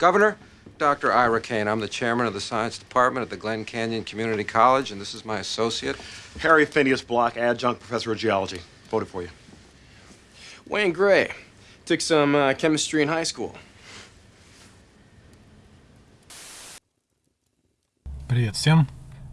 Governor, Dr. Ira Kane. I'm the chairman of the science department at the Glen Canyon Community College, and this is my associate. Harry Phineas Block, adjunct professor of geology. Voted for you. Wayne Gray. Took some uh, chemistry in high school. Привет всем.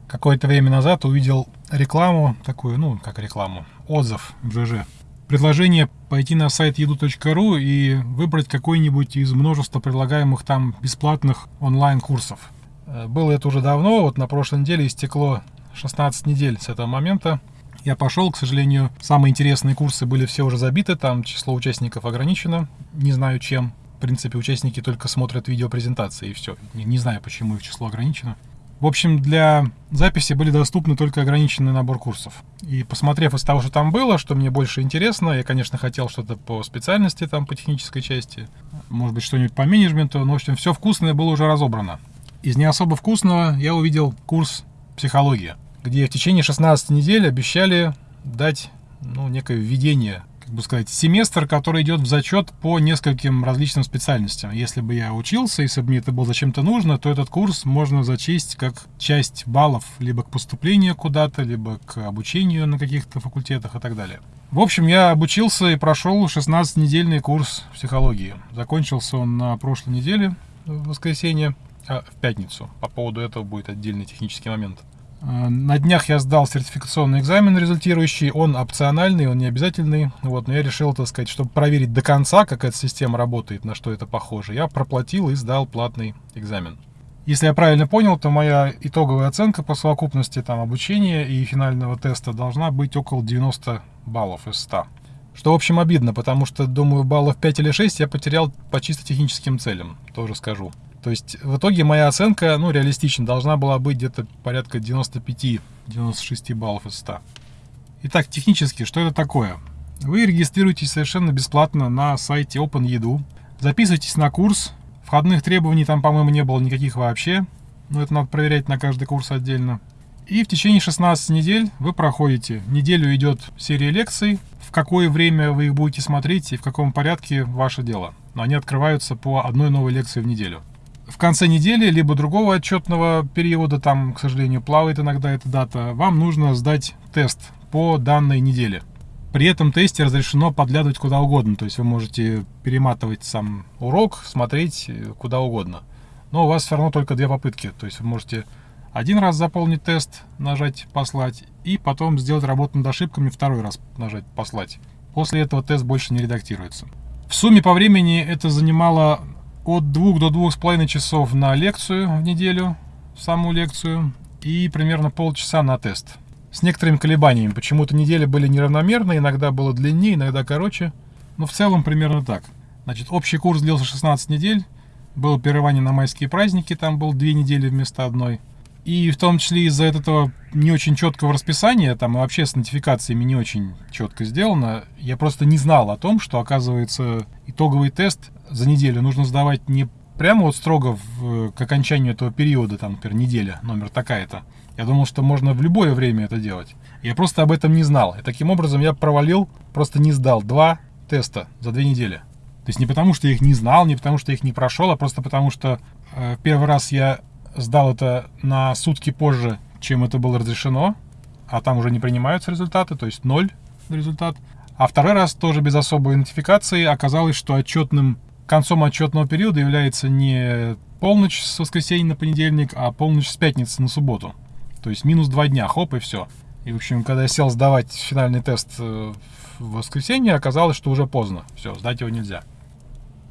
Какое-то время назад увидел рекламу, такую, ну, как рекламу, отзыв в ЖЖ. Предложение пойти на сайт еду.ру и выбрать какой-нибудь из множества предлагаемых там бесплатных онлайн-курсов. Э, было это уже давно, вот на прошлой неделе истекло 16 недель с этого момента. Я пошел, к сожалению, самые интересные курсы были все уже забиты, там число участников ограничено, не знаю чем. В принципе, участники только смотрят видеопрезентации и все. Не, не знаю, почему их число ограничено. В общем, для записи были доступны только ограниченный набор курсов. И посмотрев из того, что там было, что мне больше интересно, я, конечно, хотел что-то по специальности, там, по технической части, может быть, что-нибудь по менеджменту, но, в общем, все вкусное было уже разобрано. Из не особо вкусного я увидел курс психология, где в течение 16 недель обещали дать ну, некое введение как бы сказать, семестр, который идет в зачет по нескольким различным специальностям. Если бы я учился, если бы мне это было зачем-то нужно, то этот курс можно зачесть как часть баллов либо к поступлению куда-то, либо к обучению на каких-то факультетах и так далее. В общем, я обучился и прошел 16-недельный курс психологии. Закончился он на прошлой неделе, в воскресенье, а в пятницу. По поводу этого будет отдельный технический момент. Э, на днях я сдал сертификационный экзамен результирующий, он опциональный, он не обязательный, вот, но я решил, так сказать, чтобы проверить до конца, как эта система работает, на что это похоже, я проплатил и сдал платный экзамен. Если я правильно понял, то моя итоговая оценка по совокупности там, обучения и финального теста должна быть около 90 баллов из 100. Что, в общем, обидно, потому что, думаю, баллов 5 или 6 я потерял по чисто техническим целям, тоже скажу. То есть в итоге моя оценка, ну, реалистично, должна была быть где-то порядка 95-96 баллов из 100. Итак, технически, что это такое? Вы регистрируетесь совершенно бесплатно на сайте OpenEdu, записывайтесь на курс, входных требований там, по-моему, не было никаких вообще, но это надо проверять на каждый курс отдельно. И в течение 16 недель вы проходите. Неделю идет серия лекций, в какое время вы их будете смотреть и в каком порядке ваше дело. Но они открываются по одной новой лекции в неделю в конце недели, либо другого отчетного периода, там, к сожалению, плавает иногда эта дата, вам нужно сдать тест по данной неделе. При этом тесте разрешено подглядывать куда угодно, то есть вы можете перематывать сам урок, смотреть э, куда угодно. Но у вас все равно только две попытки, то есть вы можете один раз заполнить тест, нажать «Послать», и потом сделать работу над ошибками, второй раз нажать «Послать». После этого тест больше не редактируется. В сумме по времени это занимало от двух до двух с половиной часов на лекцию в неделю, саму лекцию, и примерно полчаса на тест. С некоторыми колебаниями. Почему-то недели были неравномерны, иногда было длиннее, иногда короче. Но в целом примерно так. Значит, общий курс длился 16 недель. Было прерывание на майские праздники, там был две недели вместо одной. И в том числе из-за этого не очень четкого расписания, там и вообще с нотификациями не очень четко сделано, я просто не знал о том, что, оказывается, итоговый тест за неделю нужно сдавать не прямо вот строго в, к окончанию этого периода, там, например, неделя, номер такая-то. Я думал, что можно в любое время это делать. Я просто об этом не знал. И таким образом я провалил, просто не сдал два теста за две недели. То есть не потому, что я их не знал, не потому, что я их не прошел, а просто потому, что э, первый раз я сдал это на сутки позже, чем это было разрешено, а там уже не принимаются результаты, то есть ноль результат. А второй раз тоже без особой нотификации оказалось, что отчетным концом отчетного периода является не полночь с воскресенья на понедельник, а полночь с пятницы на субботу. То есть минус два дня, хоп, и все. И, в общем, когда я сел сдавать финальный тест э, в воскресенье, оказалось, что уже поздно. Все, сдать его нельзя.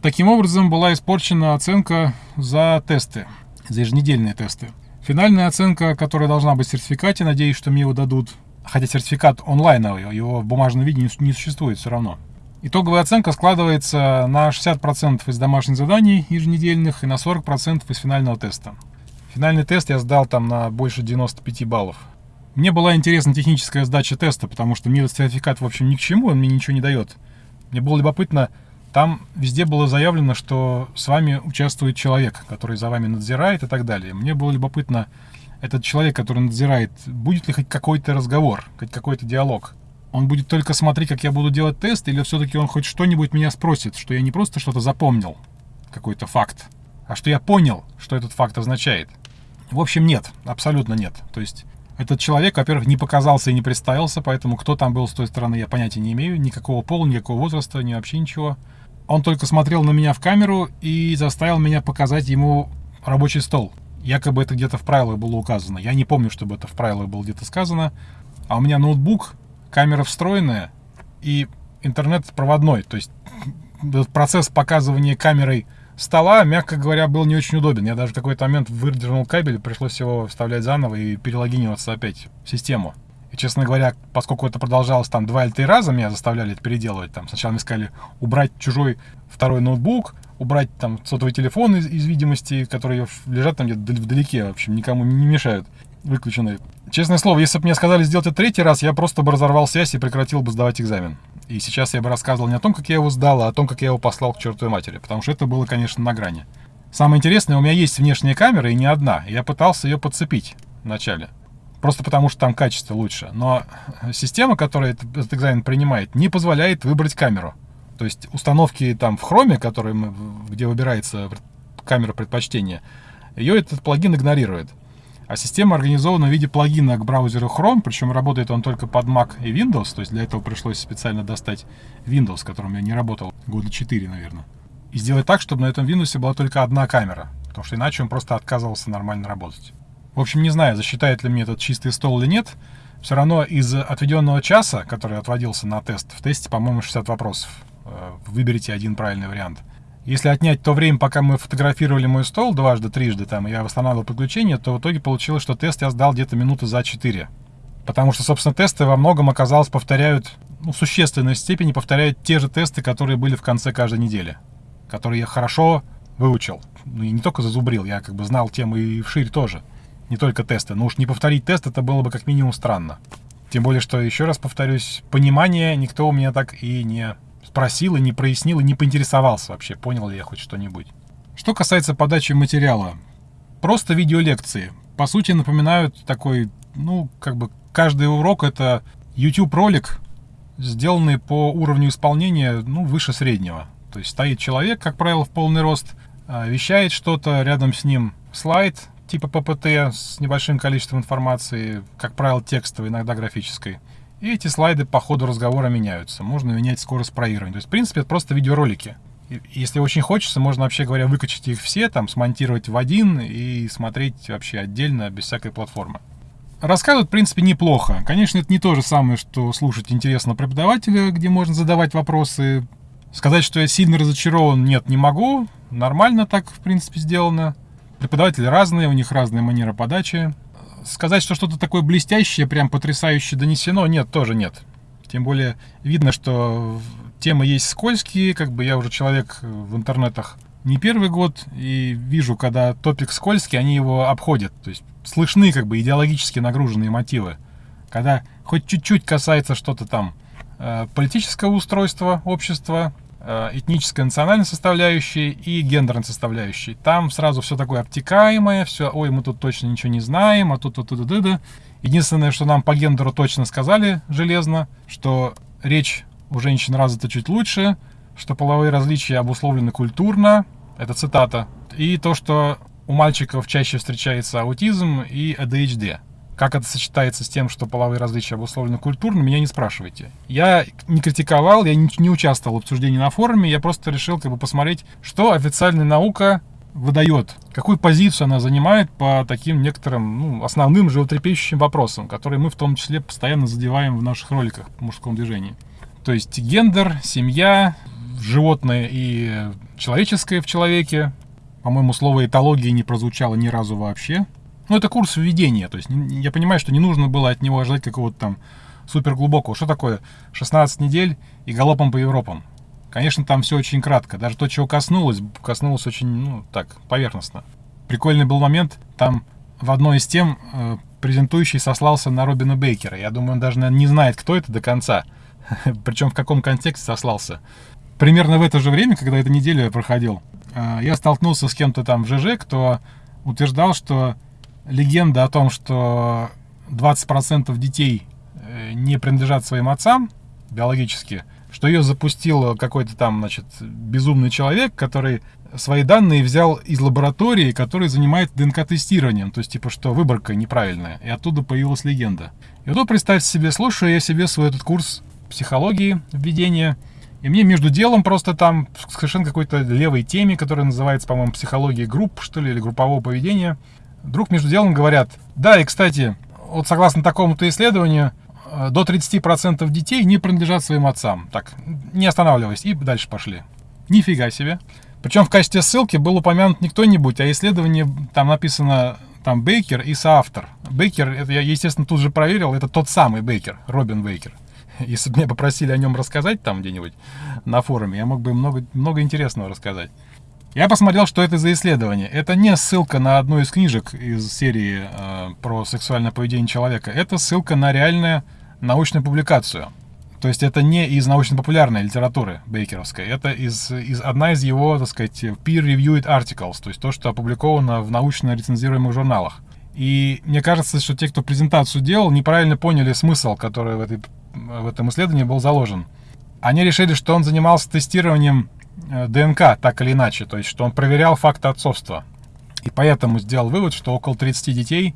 Таким образом, была испорчена оценка за тесты за еженедельные тесты. Финальная оценка, которая должна быть в сертификате, надеюсь, что мне его дадут, хотя сертификат онлайновый, его в бумажном виде не существует все равно. Итоговая оценка складывается на 60% из домашних заданий еженедельных и на 40% из финального теста. Финальный тест я сдал там на больше 95 баллов. Мне была интересна техническая сдача теста, потому что мне сертификат, в общем, ни к чему, он мне ничего не дает. Мне было любопытно, там везде было заявлено, что с вами участвует человек, который за вами надзирает и так далее. Мне было любопытно, этот человек, который надзирает, будет ли хоть какой-то разговор, хоть какой-то диалог. Он будет только смотреть, как я буду делать тест, или все-таки он хоть что-нибудь меня спросит, что я не просто что-то запомнил, какой-то факт, а что я понял, что этот факт означает. В общем, нет, абсолютно нет. То есть этот человек, во-первых, не показался и не представился, поэтому кто там был с той стороны, я понятия не имею. Никакого пола, никакого возраста, ни вообще ничего. Он только смотрел на меня в камеру и заставил меня показать ему рабочий стол. Якобы это где-то в правилах было указано. Я не помню, чтобы это в правилах было где-то сказано. А у меня ноутбук, камера встроенная и интернет проводной. То есть процесс показывания камерой стола, мягко говоря, был не очень удобен. Я даже в какой-то момент выдернул кабель, пришлось его вставлять заново и перелогиниваться опять в систему. И, честно говоря, поскольку это продолжалось там два или три раза, меня заставляли это переделывать. Там сначала мне сказали убрать чужой второй ноутбук, убрать там сотовый телефон из, из видимости, которые лежат там где-то вдалеке, в общем, никому не мешают, выключенные. Честное слово, если бы мне сказали сделать это третий раз, я просто бы разорвал связь и прекратил бы сдавать экзамен. И сейчас я бы рассказывал не о том, как я его сдал, а о том, как я его послал к чертовой матери, потому что это было, конечно, на грани. Самое интересное, у меня есть внешняя камера и не одна. Я пытался ее подцепить вначале. Просто потому, что там качество лучше. Но система, которая этот экзамен принимает, не позволяет выбрать камеру. То есть установки там в хроме, который, где выбирается камера предпочтения, ее этот плагин игнорирует. А система организована в виде плагина к браузеру Chrome, причем работает он только под Mac и Windows, то есть для этого пришлось специально достать Windows, которым я не работал года 4, наверное. И сделать так, чтобы на этом Windows была только одна камера, потому что иначе он просто отказывался нормально работать. В общем, не знаю, засчитает ли мне этот чистый стол или нет, все равно из отведенного часа, который отводился на тест, в тесте, по-моему, 60 вопросов. Э, выберите один правильный вариант. Если отнять то время, пока мы фотографировали мой стол дважды, трижды, там, я восстанавливал подключение, то в итоге получилось, что тест я сдал где-то минуты за 4. Потому что, собственно, тесты во многом, оказалось, повторяют, ну, в существенной степени повторяют те же тесты, которые были в конце каждой недели. Которые я хорошо выучил. Ну, и не только зазубрил, я как бы знал темы и вширь тоже. Не только тесты. Но уж не повторить тест, это было бы как минимум странно. Тем более, что, еще раз повторюсь, понимание никто у меня так и не спросил и не прояснил и не поинтересовался вообще, понял ли я хоть что-нибудь. Что касается подачи материала, просто видеолекции. По сути, напоминают такой, ну, как бы каждый урок это YouTube-ролик, сделанный по уровню исполнения, ну, выше среднего. То есть стоит человек, как правило, в полный рост, а, вещает что-то, рядом с ним слайд типа ППТ с небольшим количеством информации, как правило, текстовой, иногда графической. И эти слайды по ходу разговора меняются. Можно менять скорость проигрывания. То есть, в принципе, это просто видеоролики. Если очень хочется, можно, вообще говоря, выкачать их все, там, смонтировать в один и смотреть вообще отдельно, без всякой платформы. Рассказывают, в принципе, неплохо. Конечно, это не то же самое, что слушать интересного преподавателя, где можно задавать вопросы. Сказать, что я сильно разочарован, нет, не могу. Нормально так, в принципе, сделано. Преподаватели разные, у них разная манера подачи сказать, что что-то такое блестящее, прям потрясающе донесено, нет, тоже нет. Тем более видно, что темы есть скользкие, как бы я уже человек в интернетах не первый год, и вижу, когда топик скользкий, они его обходят. То есть слышны как бы идеологически нагруженные мотивы. Когда хоть чуть-чуть касается что-то там э, политического устройства общества, Э, этнической, национальной составляющей и гендерной составляющей. Там сразу все такое обтекаемое, все, ой, мы тут точно ничего не знаем, а тут тут тут тут Единственное, что нам по гендеру точно сказали железно, что речь у женщин развита чуть лучше, что половые различия обусловлены культурно, это цитата, и то, что у мальчиков чаще встречается аутизм и ADHD. Как это сочетается с тем, что половые различия обусловлены культурно, меня не спрашивайте. Я не критиковал, я не, участвовал в обсуждении на форуме, я просто решил как бы посмотреть, что официальная наука выдает, какую позицию она занимает по таким некоторым ну, основным животрепещущим вопросам, которые мы в том числе постоянно задеваем в наших роликах по мужскому движению. То есть гендер, семья, животное и человеческое в человеке. По-моему, слово этология не прозвучало ни разу вообще. Ну, это курс введения. То есть я понимаю, что не нужно было от него ожидать какого-то там супер глубокого. Что такое 16 недель и галопом по Европам? Конечно, там все очень кратко. Даже то, чего коснулось, коснулось очень, ну, так, поверхностно. Прикольный был момент, там в одной из тем э, презентующий сослался на Робина Бейкера. Я думаю, он даже наверное, не знает, кто это до конца. Причем в каком контексте сослался. Примерно в это же время, когда эта неделя проходил, э, я столкнулся с кем-то там в ЖЖ, кто утверждал, что легенда о том, что 20% детей э, не принадлежат своим отцам биологически, что ее запустил какой-то там, значит, безумный человек, который свои данные взял из лаборатории, который занимается ДНК-тестированием. То есть, типа, что выборка неправильная. И оттуда появилась легенда. И вот представьте себе, слушаю я себе свой этот курс психологии, введения, и мне между делом просто там совершенно какой-то левой теме, которая называется, по-моему, психология групп, что ли, или группового поведения, вдруг между делом говорят, да, и, кстати, вот согласно такому-то исследованию, э, до 30% детей не принадлежат своим отцам. Так, не останавливаясь, и дальше пошли. Нифига себе. Причем в качестве ссылки был упомянут не кто-нибудь, а исследование, там написано там Бейкер и соавтор. Бейкер, это я, естественно, тут же проверил, это тот самый Бейкер, Робин Бейкер. Если бы меня попросили о нем рассказать там где-нибудь на форуме, я мог бы много, много интересного рассказать. Я посмотрел, что это за исследование. Это не ссылка на одну из книжек из серии э, про сексуальное поведение человека. Это ссылка на реальную научную публикацию. То есть это не из научно-популярной литературы бейкеровской, это из, из, одна из его, так сказать, peer-reviewed articles, то есть то, что опубликовано в научно-рецензируемых журналах. И мне кажется, что те, кто презентацию делал, неправильно поняли смысл, который в, этой, в этом исследовании был заложен. Они решили, что он занимался тестированием ДНК, так или иначе, то есть что он проверял факты отцовства. И поэтому сделал вывод, что около 30 детей,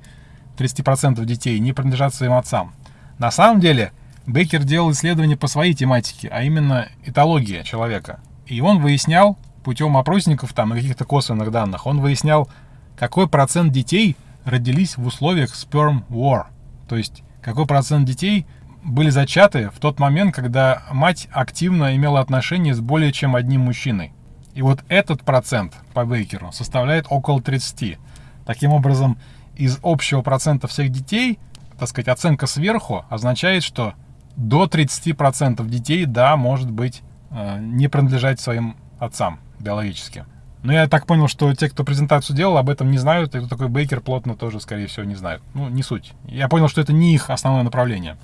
30% детей не принадлежат своим отцам. На самом деле, Бейкер делал исследования по своей тематике, а именно этология человека. И он выяснял путем опросников там и каких-то косвенных данных, он выяснял, какой процент детей родились в условиях sperm war. То есть, какой процент детей были зачаты в тот момент, когда мать активно имела отношения с более чем одним мужчиной. И вот этот процент по Бейкеру составляет около 30. Таким образом, из общего процента всех детей, так сказать, оценка сверху означает, что до 30% детей, да, может быть, э, не принадлежать своим отцам биологически. Но я так понял, что те, кто презентацию делал, об этом не знают, и кто такой Бейкер плотно тоже, скорее всего, не знают. Ну, не суть. Я понял, что это не их основное направление.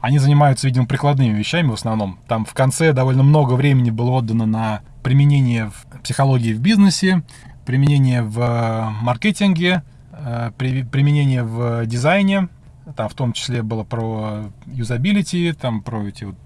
Они занимаются, видимо, прикладными вещами в основном. Там в конце довольно много времени было отдано на применение в психологии в бизнесе, применение в э, маркетинге, э, применение в дизайне, там в том числе было про юзабилити, там про эти вот,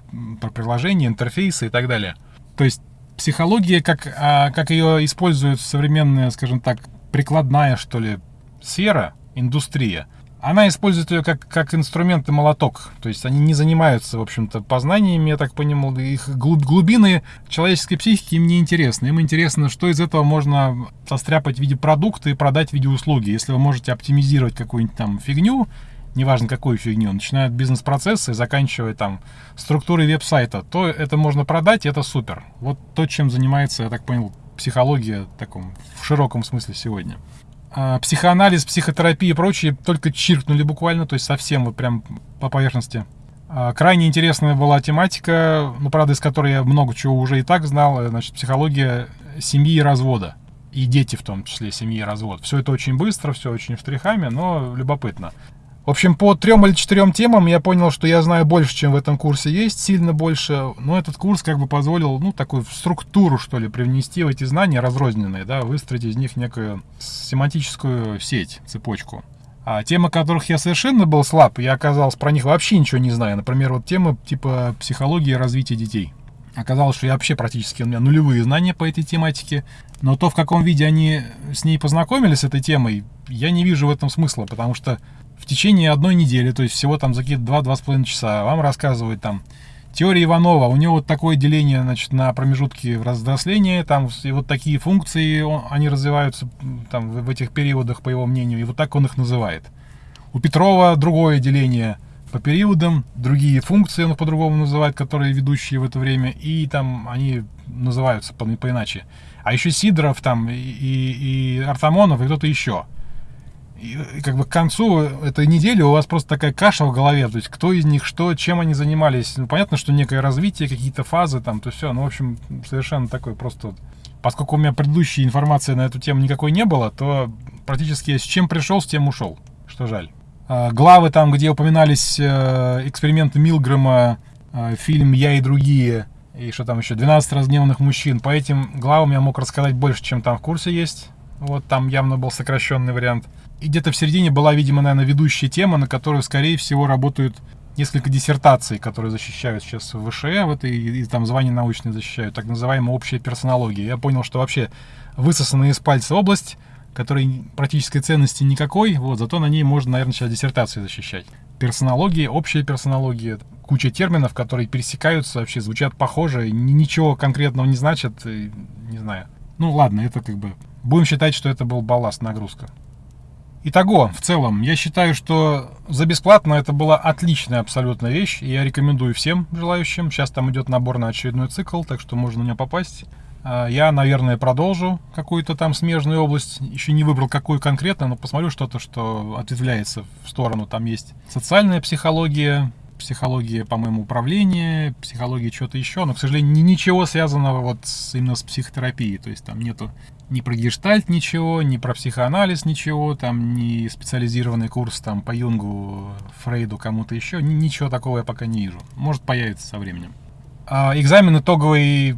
про приложения, интерфейсы и так далее. То есть психология, как, а, как ее используют современная, скажем так, прикладная, что ли, сфера, индустрия, она использует ее как, как инструмент и молоток. То есть они не занимаются, в общем-то, познаниями, я так понимал, их глуб, глубины человеческой психики им не интересны. Им интересно, что из этого можно состряпать в виде продукта и продать в виде услуги. Если вы можете оптимизировать какую-нибудь там фигню, неважно какую фигню, начиная от бизнес-процесса и заканчивая там структурой веб-сайта, то это можно продать, и это супер. Вот то, чем занимается, я так понял, психология таком в широком смысле сегодня. А, психоанализ, психотерапия и прочее только чиркнули буквально, то есть совсем вот прям по поверхности. А, крайне интересная была тематика, ну, правда, из которой я много чего уже и так знал, значит, психология семьи и развода. И дети в том числе, семьи и развод. Все это очень быстро, все очень штрихами, но любопытно. В общем, по трем или четырем темам я понял, что я знаю больше, чем в этом курсе есть, сильно больше. Но этот курс как бы позволил, ну, такую структуру, что ли, привнести в эти знания разрозненные, да, выстроить из них некую семантическую сеть, цепочку. А темы, которых я совершенно был слаб, я оказался про них вообще ничего не знаю. Например, вот темы типа психологии развития детей. Оказалось, что я вообще практически у меня нулевые знания по этой тематике. Но то, в каком виде они с ней познакомились, с этой темой, я не вижу в этом смысла, потому что течение одной недели, то есть всего там за какие-то 2-2,5 часа, вам рассказывают там теория Иванова, у него вот такое деление, значит, на промежутки взросления, там и вот такие функции, он, они развиваются там в, в этих периодах, по его мнению, и вот так он их называет. У Петрова другое деление по периодам, другие функции он по-другому называет, которые ведущие в это время, и там они называются по, по иначе. А еще Сидоров там и, и, и Артамонов и кто-то еще – и как бы к концу этой недели у вас просто такая каша в голове, то есть кто из них что, чем они занимались. Ну, понятно, что некое развитие, какие-то фазы там, то все, ну, в общем, совершенно такой просто... Поскольку у меня предыдущей информации на эту тему никакой не было, то практически с чем пришел, с тем ушел, что жаль. А, главы там, где упоминались э, эксперименты Милгрэма, э, фильм «Я и другие», и что там еще, 12 разгневанных мужчин, по этим главам я мог рассказать больше, чем там в курсе есть. Вот там явно был сокращенный вариант. И где-то в середине была, видимо, наверное, ведущая тема, на которую, скорее всего, работают несколько диссертаций, которые защищают сейчас в ВШЭ, в этой, и, и там звания научные защищают, так называемая общая персонология. Я понял, что вообще высосанная из пальца область, которой практической ценности никакой, вот, зато на ней можно, наверное, сейчас диссертации защищать. Персонология, общая персонология, куча терминов, которые пересекаются, вообще звучат похоже, ничего конкретного не значат, не знаю. Ну ладно, это как бы... Будем считать, что это был балласт, нагрузка. Итого, в целом, я считаю, что за бесплатно это была отличная абсолютно вещь, и я рекомендую всем желающим. Сейчас там идет набор на очередной цикл, так что можно на него попасть. А, я, наверное, продолжу какую-то там смежную область. Еще не выбрал, какую конкретно, но посмотрю что-то, что ответвляется в сторону. Там есть социальная психология, психология, по-моему, управления, психология чего-то еще, но, к сожалению, ничего связанного вот с, именно с психотерапией. То есть там нету ни про гештальт ничего, ни про психоанализ ничего, там ни специализированный курс там по Юнгу, Фрейду, кому-то еще. Ничего такого я пока не вижу. Может появится со временем. А экзамен итоговый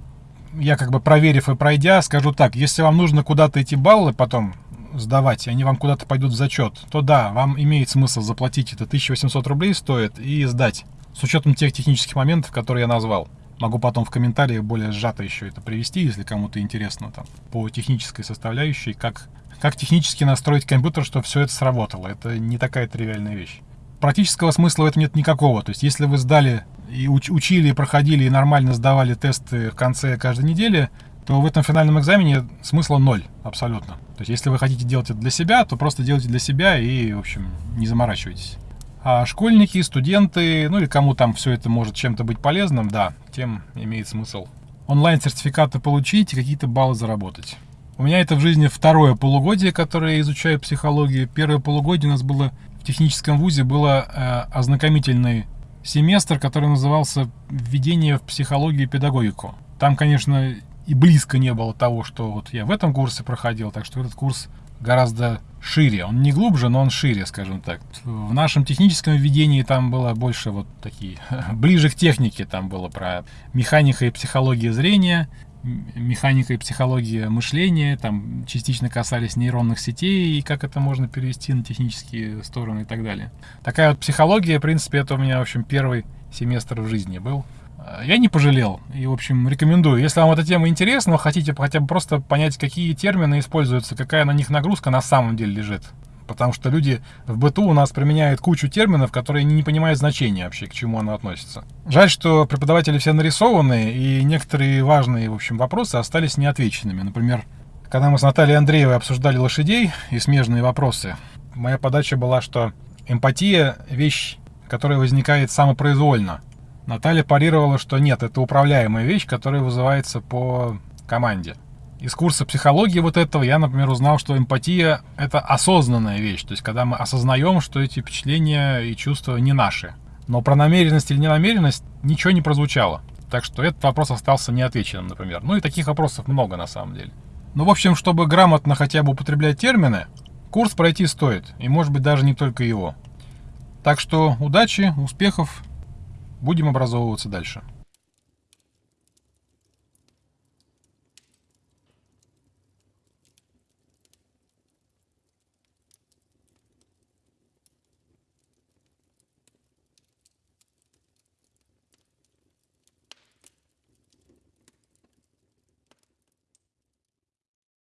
я как бы проверив и пройдя, скажу так, если вам нужно куда-то эти баллы потом сдавать, и они вам куда-то пойдут в зачет, то да, вам имеет смысл заплатить это 1800 рублей стоит и сдать. С учетом тех технических моментов, которые я назвал. Могу потом в комментариях более сжато еще это привести, если кому-то интересно там по технической составляющей, как, как технически настроить компьютер, чтобы все это сработало. Это не такая тривиальная вещь. Практического смысла в этом нет никакого. То есть, если вы сдали и уч учили, и проходили, и нормально сдавали тесты в конце каждой недели, то в этом финальном экзамене смысла ноль абсолютно. То есть, если вы хотите делать это для себя, то просто делайте для себя и, в общем, не заморачивайтесь. А школьники, студенты, ну или кому там все это может чем-то быть полезным, да, тем имеет смысл онлайн-сертификаты получить и какие-то баллы заработать. У меня это в жизни второе полугодие, которое я изучаю психологию. Первое полугодие у нас было в техническом вузе, было э, ознакомительный семестр, который назывался «Введение в психологию и педагогику». Там, конечно, и близко не было того, что вот я в этом курсе проходил, так что этот курс гораздо шире. Он не глубже, но он шире, скажем так. В нашем техническом введении там было больше вот такие, ближе к технике, там было про механика и психология зрения, механика и психология мышления, там частично касались нейронных сетей и как это можно перевести на технические стороны и так далее. Такая вот психология, в принципе, это у меня, в общем, первый семестр в жизни был. А, я не пожалел. И, в общем, рекомендую. Если вам эта тема интересна, хотите хотя бы просто понять, какие термины используются, какая на них нагрузка на самом деле лежит. Потому что люди в быту у нас применяют кучу терминов, которые не понимают значения вообще, к чему оно относится. Жаль, что преподаватели все нарисованы, и некоторые важные, в общем, вопросы остались неотвеченными. Например, когда мы с Натальей Андреевой обсуждали лошадей и смежные вопросы, моя подача была, что эмпатия — вещь, которая возникает самопроизвольно — Наталья парировала, что нет, это управляемая вещь, которая вызывается по команде. Из курса психологии вот этого я, например, узнал, что эмпатия — это осознанная вещь. То есть, когда мы осознаем, что эти впечатления и чувства не наши. Но про намеренность или ненамеренность ничего не прозвучало. Так что этот вопрос остался неотвеченным, например. Ну и таких вопросов много на самом деле. Ну, в общем, чтобы грамотно хотя бы употреблять термины, курс пройти стоит. И, может быть, даже не только его. Так что удачи, успехов Будем образовываться дальше.